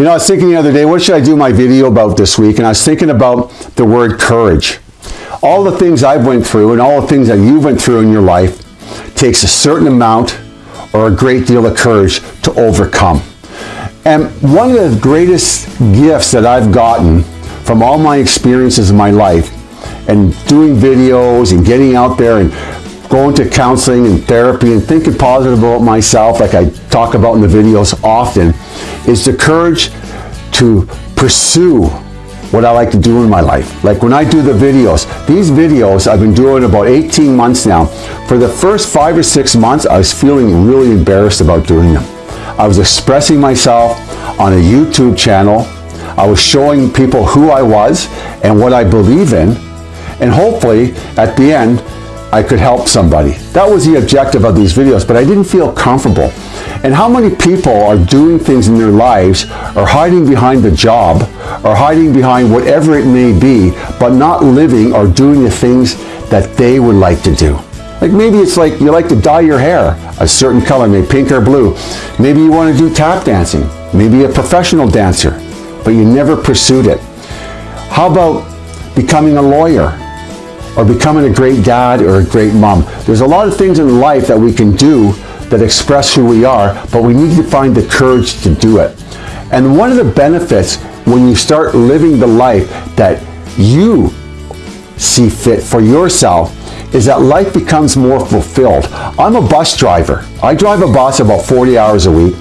You know, I was thinking the other day, what should I do my video about this week? And I was thinking about the word courage. All the things I've went through and all the things that you went through in your life takes a certain amount or a great deal of courage to overcome. And one of the greatest gifts that I've gotten from all my experiences in my life and doing videos and getting out there and going to counseling and therapy and thinking positive about myself like I talk about in the videos often is the courage to pursue what I like to do in my life. Like when I do the videos, these videos I've been doing about 18 months now. For the first five or six months, I was feeling really embarrassed about doing them. I was expressing myself on a YouTube channel. I was showing people who I was and what I believe in. And hopefully at the end, I could help somebody. That was the objective of these videos, but I didn't feel comfortable. And how many people are doing things in their lives, or hiding behind the job, or hiding behind whatever it may be, but not living or doing the things that they would like to do. Like maybe it's like you like to dye your hair a certain color, maybe pink or blue. Maybe you want to do tap dancing, maybe a professional dancer, but you never pursued it. How about becoming a lawyer or becoming a great dad or a great mom? There's a lot of things in life that we can do that express who we are, but we need to find the courage to do it. And one of the benefits when you start living the life that you see fit for yourself is that life becomes more fulfilled. I'm a bus driver. I drive a bus about 40 hours a week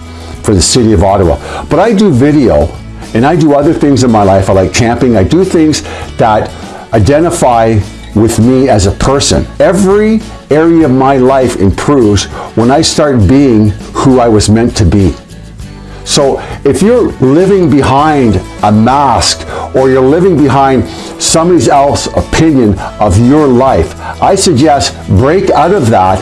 for the city of Ottawa, but I do video and I do other things in my life. I like camping. I do things that identify with me as a person. Every area of my life improves when I start being who I was meant to be. So if you're living behind a mask or you're living behind somebody else's opinion of your life, I suggest break out of that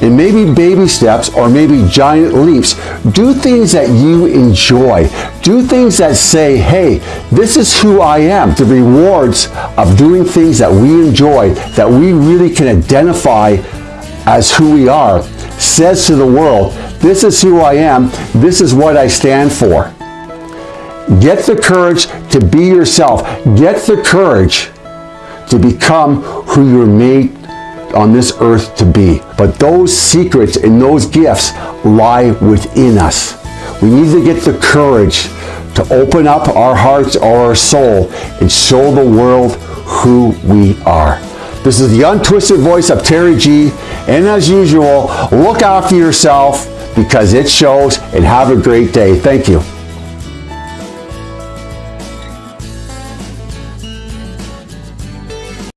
and maybe baby steps or maybe giant leaps. Do things that you enjoy. Do things that say, hey, this is who I am. The rewards of doing things that we enjoy, that we really can identify as who we are, says to the world, this is who I am, this is what I stand for. Get the courage to be yourself. Get the courage to become who you're made on this earth to be. But those secrets and those gifts lie within us. We need to get the courage to open up our hearts or our soul and show the world who we are. This is the untwisted voice of Terry G. And as usual, look after yourself because it shows and have a great day. Thank you.